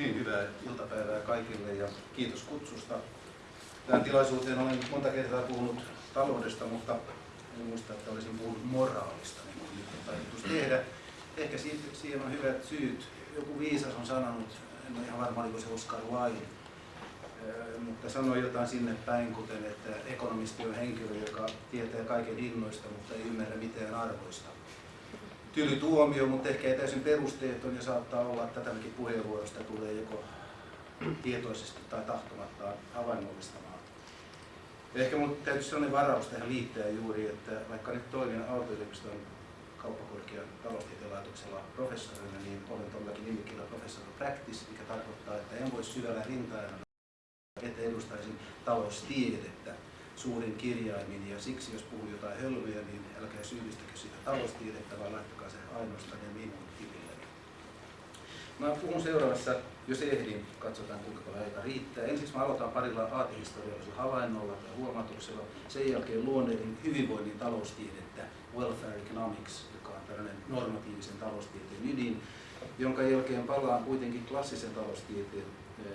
Niin, hyvää iltapäivää kaikille ja kiitos kutsusta. Tähän tilaisuuteen olen monta kertaa puhunut taloudesta, mutta en muista, että olisin puhunut moraalista, niin kuin nyt on tarkoitus tehdä. Ehkä siihen on hyvät syyt. Joku viisas on sanonut, en ole ihan varma, oliko se Oscar Wilde, mutta sanoi jotain sinne päin, kuten että ekonomisti on henkilö, joka tietää kaiken hinnoista, mutta ei ymmärrä mitään arvoista tyly tuomio, mutta ehkä ei täysin perusteeton ja saattaa olla, että tämäkin puheenvuorosta tulee joko tietoisesti tai tahtomattaan havainnollistamaan. Ehkä mun täytyy sellainen varaus tähän liittää juuri, että vaikka nyt toimin Aalto-yliopiston kauppakorkean taloustieteen laitoksella professorina, niin olen todellakin nimikirja professor practice, mikä tarkoittaa, että en voi syvällä rintaajana, että edustaisin taloustiedettä suurin kirjaimin ja siksi jos puhun jotain hölmöjä, niin älkää syyllistäkö sitä taloustiedettä, vaan laittakaa se ainoastaan ja minun tililleni. Mä puhun seuraavassa, jos ehdin, katsotaan kuinka paljon aika riittää. Ensiksi mä aloitan parilla aatehistoriallisella havainnolla ja huomatuksella. Sen jälkeen luonnehdin hyvinvoinnin taloustiedettä, welfare economics, joka on tällainen normatiivisen taloustieteen ydin, jonka jälkeen palaan kuitenkin klassisen taloustieteen eh,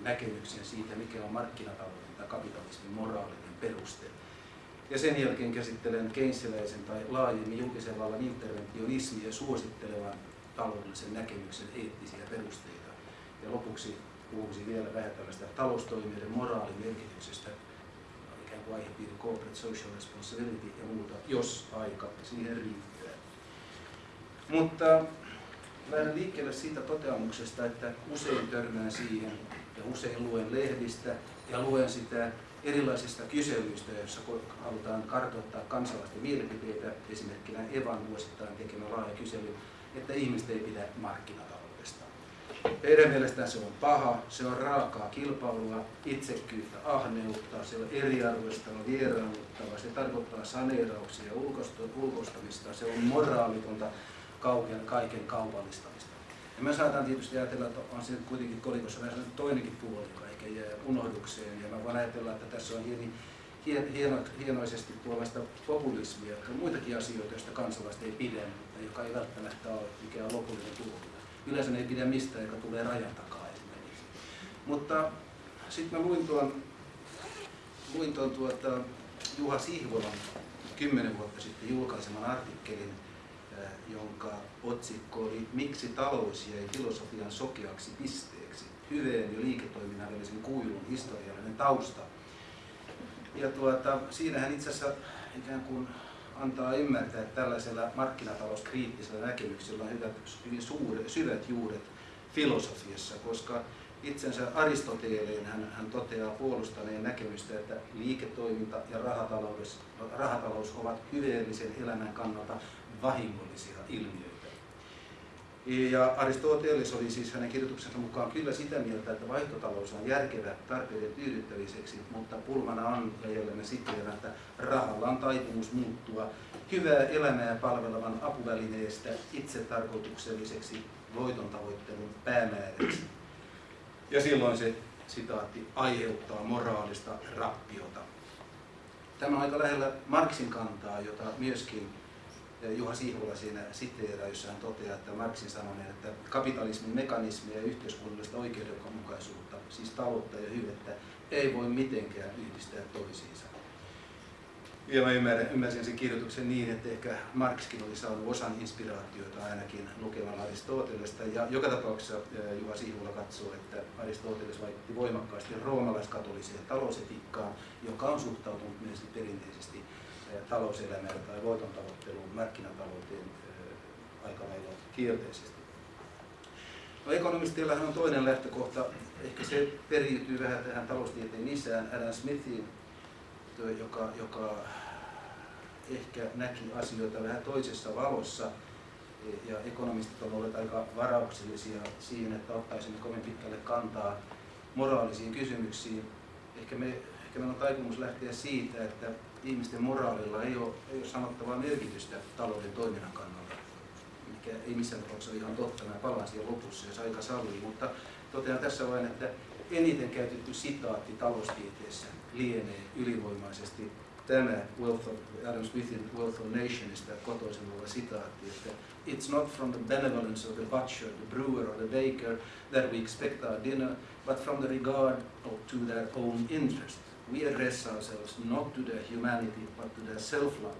näkemykseen siitä, mikä on markkinatalouden tai kapitalismin moraalinen peruste. Ja sen jälkeen käsittelen keynesiläisen tai laajemmin julkisen vallan interventionismia suosittelevan taloudellisen näkemyksen eettisiä perusteita. Ja lopuksi puhuisin vielä vähän tällaista taloustoimijoiden moraalimerkityksestä, ikään kuin aihepiiri corporate social responsibility ja muuta, jos aika siihen riittää. Mutta lähden liikkeelle siitä toteamuksesta, että usein törmään siihen ja usein luen lehdistä ja luen sitä erilaisista kyselyistä, joissa halutaan kartoittaa kansalaisten mielipiteitä, esimerkkinä Evan vuosittain tekemä laaja kysely, että ihmiset ei pidä markkinataloudesta. Heidän mielestään se on paha, se on raakaa kilpailua, itsekyyttä, ahneutta, se on eriarvoistava, vieraannuttava, se tarkoittaa saneerauksia ja ulkoistamista, se on moraalitonta kaiken kaupallistamista. Ja mä saatan tietysti ajatella, että on se kuitenkin kolikossa vähän toinenkin puoli, joka ehkä jää unohdukseen. Ja mä voin ajatella, että tässä on hieni, hien, hieno, hienoisesti tuollaista populismia, jotka on muitakin asioita, joista kansalaiset ei pidä, mutta joka ei välttämättä ole mikään lopullinen tuomio. Yleensä ne ei pidä mistään, joka tulee rajan takaa esimerkiksi. Mutta sitten mä luin tuon, luin tuon tuota, Juha Sihvolan kymmenen vuotta sitten julkaiseman artikkelin jonka otsikko oli Miksi talous jäi filosofian sokeaksi pisteeksi? Hyveen ja liiketoiminnan välisen kuilun historiallinen tausta. Ja tuota, siinä hän itse asiassa ikään kuin antaa ymmärtää, että tällaisella markkinatalouskriittisellä näkemyksellä on hyvät, hyvin suuret, syvät juuret filosofiassa, koska itsensä Aristoteleen hän, hän toteaa puolustaneen näkemystä, että liiketoiminta ja rahatalous, rahatalous ovat hyveellisen elämän kannalta vahingollisia ilmiöitä. Ja Aristoteles oli siis hänen kirjoituksensa mukaan kyllä sitä mieltä, että vaihtotalous on järkevä tarpeiden tyydyttämiseksi, mutta pulmana on, ja jälleen me siteeraan, että rahalla on taipumus muuttua hyvää elämää palvelevan apuvälineestä itsetarkoitukselliseksi voiton tavoittelun päämääräksi. Ja silloin se sitaatti aiheuttaa moraalista rappiota. Tämä on aika lähellä Marksin kantaa, jota myöskin Juha Siivola siinä siteeraa, jossa hän toteaa, että Marxin sanoneen, että kapitalismin mekanismia ja yhteiskunnallista oikeudenmukaisuutta, siis taloutta ja hyvettä, ei voi mitenkään yhdistää toisiinsa. Ja mä ymmärrän, ymmärsin sen kirjoituksen niin, että ehkä Marxkin oli saanut osan inspiraatioita ainakin lukemalla Aristotelesta. Ja joka tapauksessa Juha Siivola katsoo, että Aristoteles vaikutti voimakkaasti roomalaiskatoliseen talousetiikkaan, joka on suhtautunut myös perinteisesti talouselämään tai voiton tavoitteluun, markkinatalouteen aika lailla kielteisesti. No, ekonomistillahan on toinen lähtökohta, ehkä se periytyy vähän tähän taloustieteen isään, Adam Smithiin, joka, joka ehkä näki asioita vähän toisessa valossa, ja ekonomistit ovat olleet aika varauksellisia siihen, että ottaisimme kovin pitkälle kantaa moraalisiin kysymyksiin. Ehkä, me, ehkä meillä on taipumus lähteä siitä, että ihmisten moraalilla ei ole, ei ole sanottavaa merkitystä talouden toiminnan kannalta, mikä ei missään tapauksessa ole ihan totta. Mä palaan siihen lopussa, jos aika sallii, mutta totean tässä vain, että eniten käytetty sitaatti taloustieteessä lienee ylivoimaisesti tämä Wealth of, Adam Smithin Wealth of Nationista kotoisin oleva sitaatti, että It's not from the benevolence of the butcher, the brewer or the baker that we expect our dinner, but from the regard to their own interest. We address ourselves not to their humanity, but to their self-love.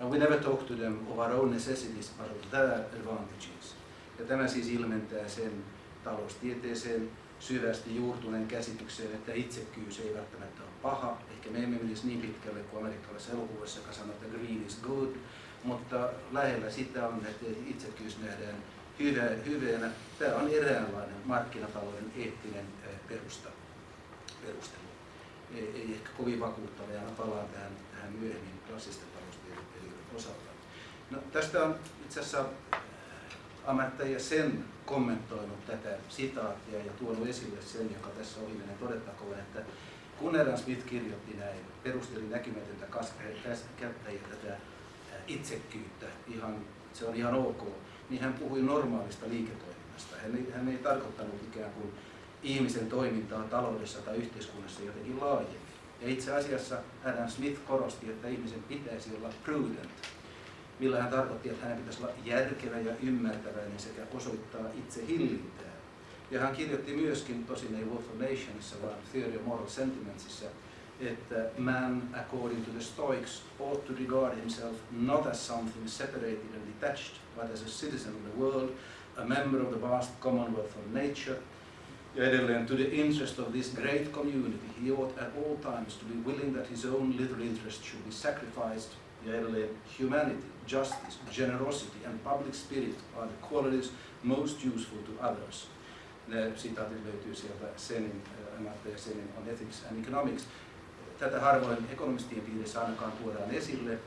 And we never talk to them of our own necessities, but of their advantages. Ja tämä siis ilmentää sen taloustieteeseen syvästi juurtuneen käsitykseen, että itsekkyys ei välttämättä ole paha. Ehkä me emme menisi niin pitkälle kuin amerikkalaisessa elokuvassa, joka sanoo, että green is good, mutta lähellä sitä on, että itsekkyys nähdään hyvä, hyvänä. Tämä on eräänlainen markkinatalouden eettinen perusta, perustelu. Ei, ei ehkä kovin vakuuttava, ja palaan tähän, tähän myöhemmin klassisten taloustieteilijöiden osalta. No, tästä on itse asiassa ammattajia sen kommentoinut tätä sitaattia ja tuonut esille sen, joka tässä oli meidän todettakoon, että kun Adam Smith kirjoitti näin, perusteli näkymätöntä kättä ja tätä itsekkyyttä, ihan, se on ihan ok, niin hän puhui normaalista liiketoiminnasta. Hän ei, hän ei tarkoittanut ikään kuin ihmisen toimintaa taloudessa tai yhteiskunnassa jotenkin laajemmin. Ja itse asiassa Adam Smith korosti, että ihmisen pitäisi olla prudent, millä hän tarkoitti, että hänen pitäisi olla järkevä ja ymmärtäväinen sekä osoittaa itse hillintää. Ja hän kirjoitti myöskin, tosin ei Wolf of Nationissa, vaan Theory of Moral Sentimentsissa, että man, according to the Stoics, ought to regard himself not as something separated and detached, but as a citizen of the world, a member of the vast commonwealth of nature. Ja edelleen, to the interest of this great community, he ought at all times to be willing that his own little interest should be sacrificed. Ja edelleen, humanity, justice, generosity and public spirit are the qualities most useful to others. Ne sitaatit löytyy sieltä Senin, äh, Senin on Ethics and Economics. Eh, tätä harvoin ekonomistien piirissä ainakaan tuodaan esille,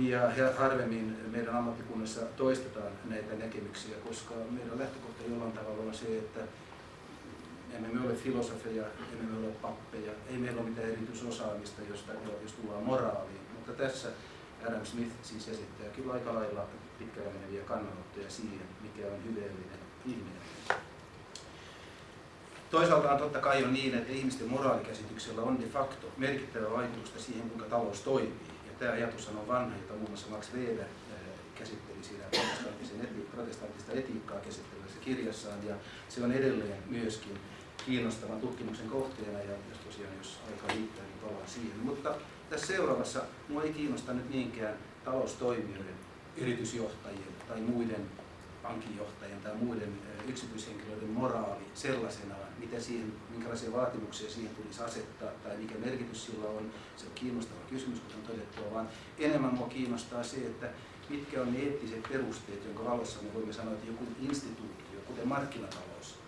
ja harvemmin meidän ammattikunnassa toistetaan näitä näkemyksiä, koska meidän lähtökohta jollain tavalla on se, että emme me ole filosofeja, emme me ole pappeja, ei meillä ole mitään erityisosaamista, josta, jos tullaan moraaliin. Mutta tässä Adam Smith siis esittää kyllä aika lailla pitkällä meneviä kannanottoja siihen, mikä on hyveellinen ihminen. Toisaalta on totta kai on niin, että ihmisten moraalikäsityksellä on de facto merkittävä vaikutusta siihen, kuinka talous toimii. Ja tämä ajatus on vanha, jota muun muassa Max Weber käsitteli siinä protestanttista etiikkaa käsittelevässä kirjassaan. Ja se on edelleen myöskin kiinnostavan tutkimuksen kohteena, ja jos tosiaan jos aika riittää, niin palaan siihen. Mutta tässä seuraavassa minua ei kiinnosta nyt niinkään taloustoimijoiden, yritysjohtajien tai muiden pankinjohtajien tai muiden yksityishenkilöiden moraali sellaisenaan, mitä siihen, minkälaisia vaatimuksia siihen tulisi asettaa tai mikä merkitys sillä on, se on kiinnostava kysymys, kuten todettua, vaan enemmän minua kiinnostaa se, että mitkä on ne eettiset perusteet, jonka valossa me voimme sanoa, että joku instituutio, kuten markkinatalous,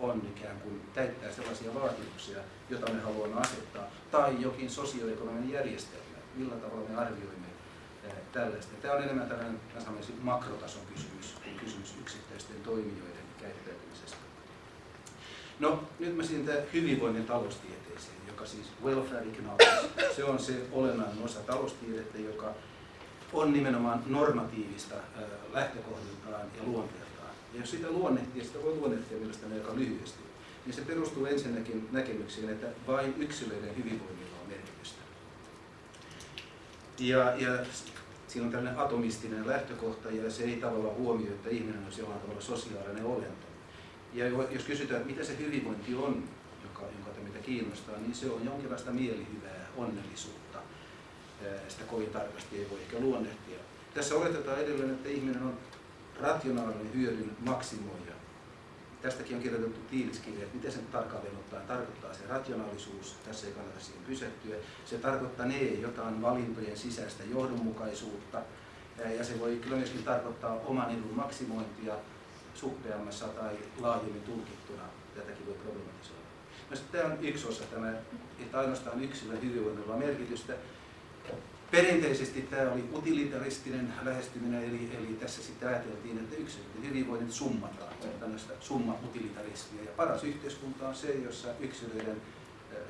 on ikään kuin täyttää sellaisia vaatimuksia, joita me haluamme asettaa, tai jokin sosioekonominen järjestelmä, millä tavalla me arvioimme tällaista. Tämä on enemmän tällainen makrotason kysymys kuin kysymys yksittäisten toimijoiden käyttäytymisestä. No, nyt mä siinä hyvinvoinnin taloustieteeseen, joka siis welfare economics, se on se olennainen osa taloustiedettä, joka on nimenomaan normatiivista lähtökohdiltaan ja luonteeltaan. Ja jos sitä luonnehtii, sitä voi luonnehtia mielestäni aika lyhyesti, niin se perustuu ensinnäkin näkemyksiin, että vain yksilöiden hyvinvoinnilla on merkitystä. Ja, ja siinä on tällainen atomistinen lähtökohta ja se ei tavallaan huomioi, että ihminen on jollain tavalla sosiaalinen olento. Ja jos kysytään, että mitä se hyvinvointi on, joka, jonka meitä kiinnostaa, niin se on jonkinlaista mielihyvää, onnellisuutta. Sitä kovin tarkasti ei voi ehkä luonnehtia. Tässä oletetaan edelleen, että ihminen on rationaalinen hyödyn maksimoija. Tästäkin on kirjoitettu tiiliskirja, että miten sen tarkalleen ottaen tarkoittaa se rationaalisuus, tässä ei kannata siihen pysähtyä. Se tarkoittaa ne jotain valintojen sisäistä johdonmukaisuutta, ja se voi kyllä myöskin tarkoittaa oman edun maksimointia, suppeammassa tai laajemmin tulkittuna tätäkin voi problematisoida. No tämä on yksi osa, tämä, että ainoastaan yksilön hyvinvoinnilla merkitystä. Perinteisesti tämä oli utilitaristinen lähestyminen, eli, eli tässä sitten ajateltiin, että yksilöiden hyvinvoinnit summataan, tällaista summa-utilitarismia. Ja paras yhteiskunta on se, jossa yksilöiden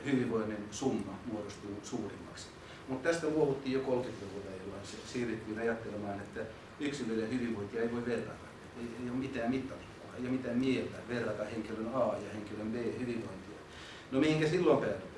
hyvinvoinnin summa muodostuu suurimmaksi. Mutta tästä luovuttiin jo 30-luvulla, jolloin siirryttiin ajattelemaan, että yksilöiden hyvinvointia ei voi verrata ei, ei ole mitään mittatikkua, ei ole mitään mieltä verrata henkilön A ja henkilön B hyvinvointia. No mihinkä silloin päädytään?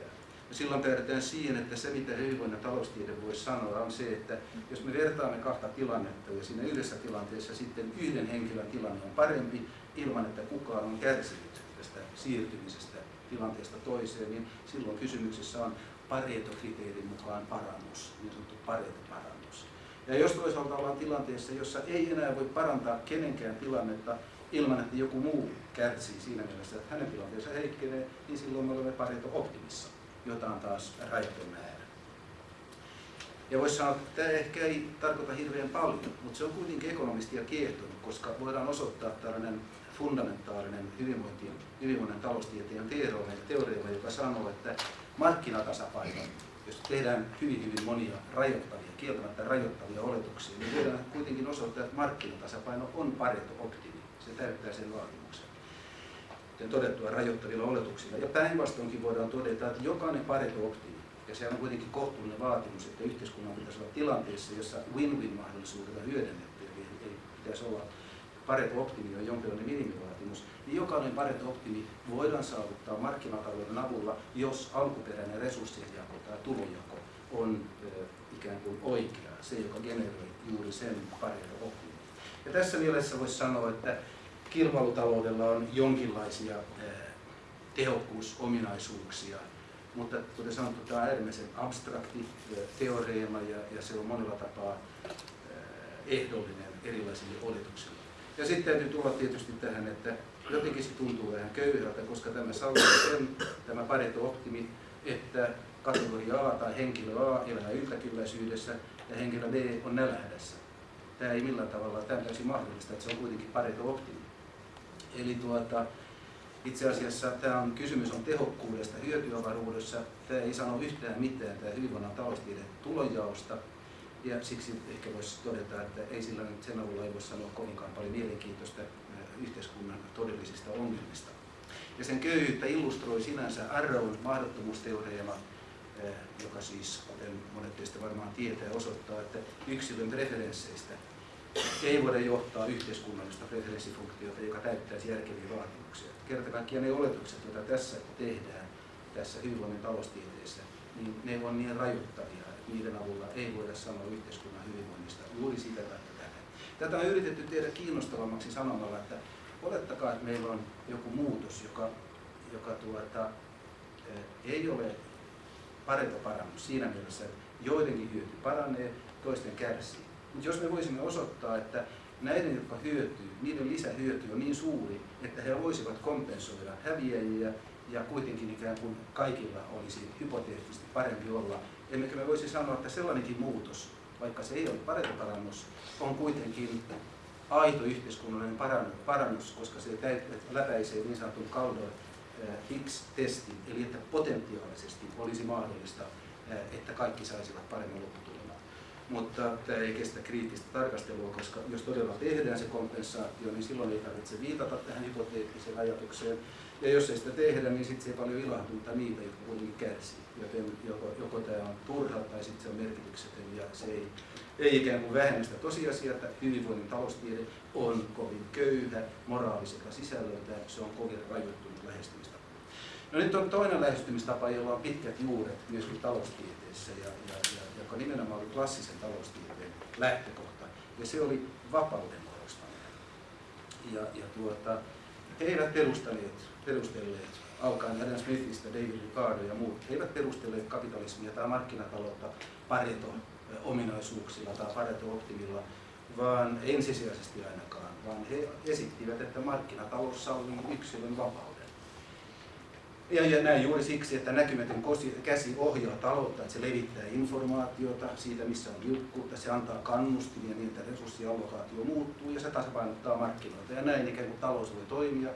Ja silloin päädytään siihen, että se mitä hyvinvoinnin taloustiede voi sanoa on se, että jos me vertaamme kahta tilannetta ja siinä yhdessä tilanteessa sitten yhden henkilön tilanne on parempi ilman, että kukaan on kärsinyt tästä siirtymisestä tilanteesta toiseen, niin silloin kysymyksessä on Pareto-kriteerin mukaan parannus, niin sanottu Pareto-parannus. Ja jos toisaalta ollaan tilanteessa, jossa ei enää voi parantaa kenenkään tilannetta ilman, että joku muu kärsii siinä mielessä, että hänen tilanteensa heikkenee, niin silloin me olemme Pareto-optimissa, jota on taas rajaton määrä. Ja voisi sanoa, että tämä ehkä ei tarkoita hirveän paljon, mutta se on kuitenkin ekonomistia kiehtonut, koska voidaan osoittaa tällainen fundamentaalinen hyvinvoinnin, hyvinvoinnin taloustieteen teoreema, joka sanoo, että markkinatasapaino, jos tehdään hyvin hyvin monia rajoittavia, kieltämättä rajoittavia oletuksia, niin voidaan kuitenkin osoittaa, että markkinatasapaino on pareto optimi. Se täyttää sen vaatimuksen. Kuten todettua rajoittavilla oletuksilla. Ja päinvastoinkin voidaan todeta, että jokainen pareto optimi, ja se on kuitenkin kohtuullinen vaatimus, että yhteiskunnan pitäisi olla tilanteessa, jossa win-win mahdollisuudella hyödynnetty, eli ei pitäisi olla Pareto-optimi on jonkinlainen minimivaatimus, niin jokainen Pareto-optimi voidaan saavuttaa markkinatalouden avulla, jos alkuperäinen resurssijako tai tulojako on ikään kuin oikea, se joka generoi juuri sen Pareto-optimin. Ja tässä mielessä voisi sanoa, että kilpailutaloudella on jonkinlaisia tehokkuusominaisuuksia, mutta kuten sanottu, tämä on äärimmäisen abstrakti teoreema ja, ja se on monella tapaa ehdollinen erilaisille oletuksille. Ja sitten täytyy tulla tietysti tähän, että jotenkin se tuntuu vähän köyhältä, koska tämä sallii sen, tämä Pareto-optimi, että kategoria A tai henkilö A elää yltäkylläisyydessä ja henkilö B on nälähdässä. Tämä ei millään tavalla, tämä on täysin mahdollista, että se on kuitenkin Pareto-optimi. Eli tuota, itse asiassa tämä on, kysymys on tehokkuudesta hyötyavaruudessa. Tämä ei sano yhtään mitään, tämä hyvinvoinnan taloustiede tulonjaosta, ja siksi ehkä voisi todeta, että ei sillä nyt sen avulla ei voi sanoa kovinkaan paljon mielenkiintoista yhteiskunnan todellisista ongelmista. Ja sen köyhyyttä illustroi sinänsä Arrown mahdottomuusteoreema, joka siis, kuten monet teistä varmaan tietää, osoittaa, että yksilön preferensseistä ei voida johtaa yhteiskunnallista preferenssifunktiota, joka täyttäisi järkeviä vaatimuksia. Kerta kaikkiaan ne oletukset, joita tässä tehdään, tässä hyvinvoinnin taloustieteessä, niin ne on niin rajoittavia, niiden avulla ei voida sanoa yhteiskunnan hyvinvoinnista juuri sitä tai tätä. Tätä on yritetty tehdä kiinnostavammaksi sanomalla, että olettakaa, että meillä on joku muutos, joka, joka tuota, eh, ei ole parempi parannus siinä mielessä, että joidenkin hyöty paranee, toisten kärsii. Mutta jos me voisimme osoittaa, että näiden, jotka hyötyy, niiden lisähyöty on niin suuri, että he voisivat kompensoida häviäjiä ja kuitenkin ikään kuin kaikilla olisi hypoteettisesti parempi olla Emmekö me voisi sanoa, että sellainenkin muutos, vaikka se ei ole parempi parannus, on kuitenkin aito yhteiskunnallinen parannus, koska se läpäisee niin sanotun Kaldor Higgs-testin, eli että potentiaalisesti olisi mahdollista, että kaikki saisivat paremmin lopputuleman. Mutta tämä ei kestä kriittistä tarkastelua, koska jos todella tehdään se kompensaatio, niin silloin ei tarvitse viitata tähän hypoteettiseen ajatukseen, ja jos ei sitä tehdä, niin sitten se ei paljon ilahduttaa niitä, jotka kuitenkin kärsii. Joten joko, joko tämä on turha tai sitten se on merkityksetön ja se ei, ei ikään kuin vähennä sitä tosiasiaa, että hyvinvoinnin taloustiede on kovin köyhä moraaliselta sisällöltä, se on kovin rajoittunut lähestymistapa. No nyt on toinen lähestymistapa, jolla on pitkät juuret myöskin taloustieteessä ja, ja, ja joka nimenomaan oli klassisen taloustieteen lähtökohta. Ja se oli vapauden korostaminen. Ja, ja tuota, he eivät perustaneet perustelleet, alkaen Adam Smithistä, David Ricardo ja muut, he eivät perustelleet kapitalismia tai markkinataloutta Pareto-ominaisuuksilla tai Pareto-optimilla, vaan ensisijaisesti ainakaan, vaan he esittivät, että markkinatalous sallii yksilön vapauden. Ja, ja näin juuri siksi, että näkymätön käsi ohjaa taloutta, että se levittää informaatiota siitä, missä on niukkuutta, se antaa kannustimia niin, että resurssiallokaatio muuttuu ja se tasapainottaa markkinoita. Ja näin ikään kuin talous voi toimia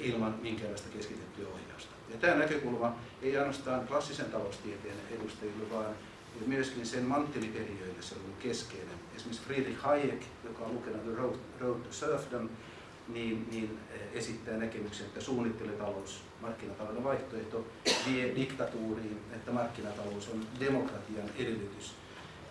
ilman minkäänlaista keskitettyä ohjausta. Ja tämä näkökulma ei ainoastaan klassisen taloustieteen edustajille, vaan myöskin sen mantteliperiöille se on ollut keskeinen. Esimerkiksi Friedrich Hayek, joka on lukenut The Road, Road to Serfdom, niin, niin esittää näkemyksen, että suunnitteletalous, markkinatalouden vaihtoehto, vie diktatuuriin, että markkinatalous on demokratian edellytys.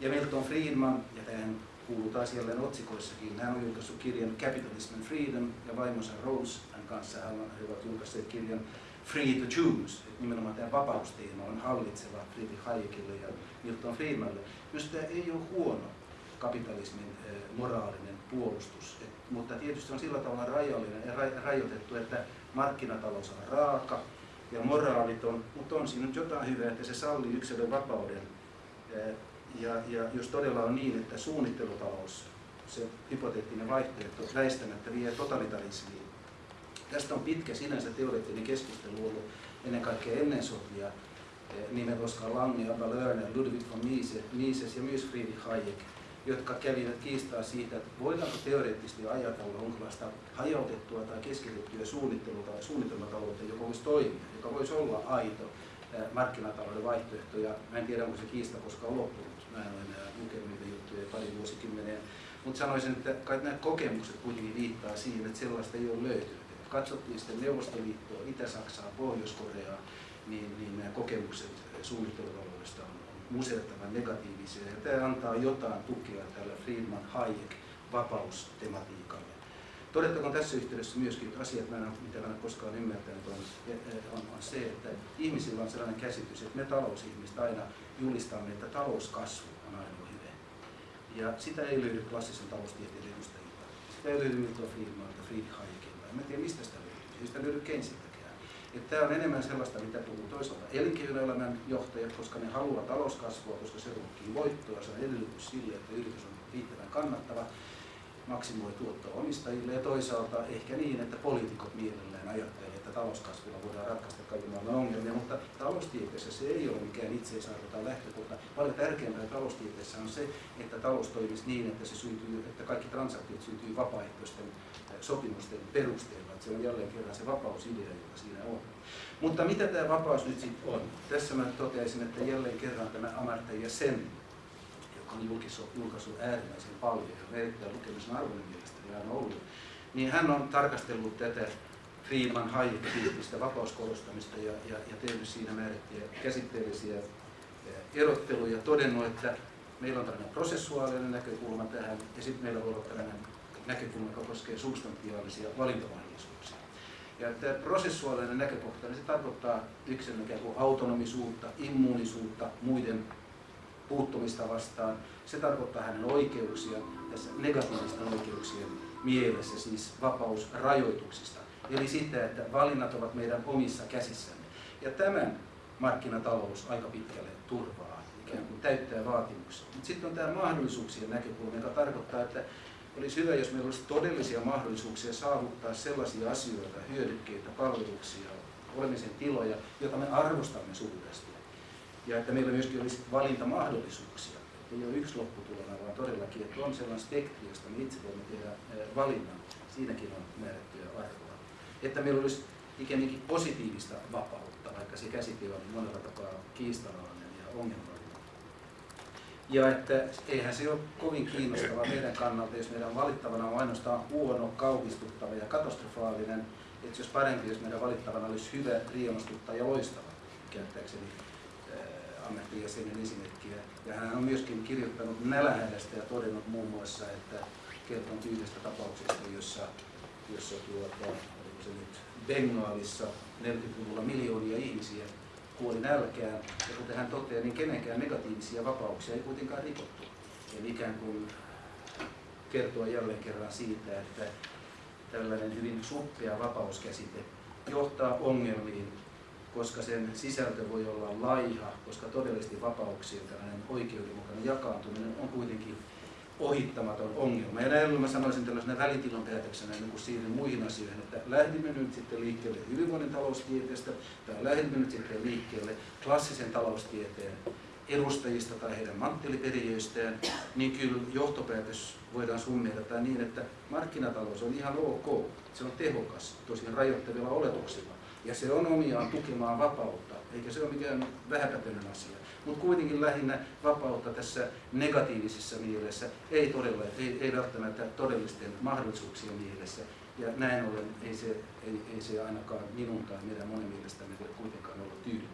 Ja Milton Friedman, ja tähän kuuluu taas jälleen otsikoissakin, hän on julkaissut kirjan Capitalism and Freedom, ja vaimonsa Rose kanssa. He ovat julkaisseet kirjan free to choose, että nimenomaan tämä vapausteema on hallitseva Friedrich Hayekille ja Milton Friedmanille. Myös tämä ei ole huono kapitalismin moraalinen puolustus, Et, mutta tietysti on sillä tavalla rajallinen ja rajoitettu, että markkinatalous on raaka ja moraaliton, mutta on siinä nyt jotain hyvää, että se sallii yksilön vapauden. Ja, ja jos todella on niin, että suunnittelutalous, se hypoteettinen vaihtoehto, väistämättä vie totalitarismiin. Tästä on pitkä sinänsä teoreettinen keskustelu ollut ennen kaikkea ennen sotia nimet Oskar Lange, Abba Lerner, Ludwig von Mises ja myös Friedrich Hayek jotka kävivät kiistaa siitä, että voidaanko teoreettisesti ajatella jonkinlaista hajautettua tai keskitettyä suunnitelmataloutta, joka voisi toimia, joka voisi olla aito markkinatalouden vaihtoehto. Ja mä en tiedä, onko se kiista koskaan loppunut. Mä en ole enää lukenut niitä juttuja pari vuosikymmeneen. Mutta sanoisin, että kai nämä kokemukset kuitenkin viittaa siihen, että sellaista ei ole löytynyt. Et katsottiin sitten Neuvostoliittoa, Itä-Saksaa, Pohjois-Koreaa, niin, niin nämä kokemukset suunnittelutaloudesta on musertavan negatiivisia. Ja tämä antaa jotain tukea tällä Friedman Hayek vapaustematiikalle. Todettakoon tässä yhteydessä myöskin, että asiat, mitä en ole koskaan ymmärtänyt, on, on, on se, että ihmisillä on sellainen käsitys, että me talousihmiset aina julistamme, että talouskasvu on aina hyvä. Ja sitä ei löydy klassisen taloustieteen edustajilta. Sitä ei löydy Milton Friedmanilta, Friedrich Hayekilta. En tiedä, mistä sitä löytyy. Sitä löydy Keynesiltä. Tämä on enemmän sellaista, mitä puhuu toisaalta elinkeinoelämän johtajat, koska ne haluaa talouskasvua, koska se ruokkii voittoa, se on edellytys sille, että yritys on riittävän kannattava, maksimoi tuottoa omistajille. Ja toisaalta ehkä niin, että poliitikot mielellään ajattelee, että talouskasvulla voidaan ratkaista kaiken maailman ongelmia, mutta taloustieteessä se ei ole mikään itseisarvo tai lähtökohta. Paljon tärkeämpää taloustieteessä on se, että talous toimisi niin, että, se syntyy, että kaikki transaktiot syntyy vapaaehtoisten sopimusten perusteella. Että se on jälleen kerran se vapausidea, joka siinä on. Mutta mitä tämä vapaus nyt sitten on? Tässä mä toteaisin, että jälleen kerran tämä Amartya Sen, joka on julkaissut äärimmäisen paljon ja erittäin lukemisen arvoinen mielestäni aina ollut, niin hän on tarkastellut tätä Friedman Hayek-tyyppistä vapauskorostamista ja, ja, ja tehnyt siinä määrättyjä käsitteellisiä erotteluja, todennut, että meillä on tällainen prosessuaalinen näkökulma tähän ja sitten meillä voi olla tällainen näkökulma, joka koskee substantiaalisia valintamahdollisuuksia. Ja tämä prosessuaalinen näkökohta, niin se tarkoittaa yksilön ikään kuin autonomisuutta, immuunisuutta muiden puuttumista vastaan. Se tarkoittaa hänen oikeuksia, tässä negatiivisten oikeuksien mielessä, siis vapaus rajoituksista. Eli sitä, että valinnat ovat meidän omissa käsissämme. Ja tämän markkinatalous aika pitkälle turvaa, ikään kuin täyttää vaatimuksia. Mutta sitten on tämä mahdollisuuksien näkökulma, joka tarkoittaa, että olisi hyvä, jos meillä olisi todellisia mahdollisuuksia saavuttaa sellaisia asioita, hyödykkeitä, palveluksia, olemisen tiloja, joita me arvostamme suuresti. Ja että meillä myöskin olisi valintamahdollisuuksia. Ei ole yksi lopputulema, vaan todellakin, että on sellainen spektri, josta me itse voimme tehdä valinnan. Siinäkin on määrättyjä arvoa. Että meillä olisi ikään positiivista vapautta, vaikka se käsite on monella tapaa kiistanalainen ja ongelmallinen. Ja että eihän se ole kovin kiinnostavaa meidän kannalta, jos meidän valittavana on ainoastaan huono, kauhistuttava ja katastrofaalinen. Että jos parempi, jos meidän valittavana olisi hyvä, riemastuttava ja loistava, käyttääkseni äh, ammattijäsenen esimerkkiä. Ja hän on myöskin kirjoittanut nälähädästä ja todennut muun muassa, että kertonut yhdestä tapauksesta, jossa, jossa tuota, nyt Bengaalissa 40-luvulla miljoonia ihmisiä kuoli nälkään. Ja kuten hän toteaa, niin kenenkään negatiivisia vapauksia ei kuitenkaan rikottu. Eli ikään kuin kertoa jälleen kerran siitä, että tällainen hyvin suppea vapauskäsite johtaa ongelmiin, koska sen sisältö voi olla laiha, koska todellisesti vapauksien tällainen oikeudenmukainen jakaantuminen on kuitenkin ohittamaton ongelma. Ja näin mä sanoisin tällaisena välitilon päätöksenä niin siirryn muihin asioihin, että lähdimme nyt sitten liikkeelle hyvinvoinnin taloustieteestä tai lähdimme nyt sitten liikkeelle klassisen taloustieteen edustajista tai heidän mantteliperijöistään, niin kyllä johtopäätös voidaan summeerata niin, että markkinatalous on ihan ok. Se on tehokas, tosiaan rajoittavilla oletuksilla. Ja se on omiaan tukemaan vapautta, eikä se ole mikään vähäpätöinen asia mutta kuitenkin lähinnä vapautta tässä negatiivisessa mielessä, ei, todella, ei, ei välttämättä todellisten mahdollisuuksien mielessä. Ja näin ollen ei se, ei, ei se ainakaan minun tai meidän monen mielestämme kuitenkaan ollut tyydyttävä.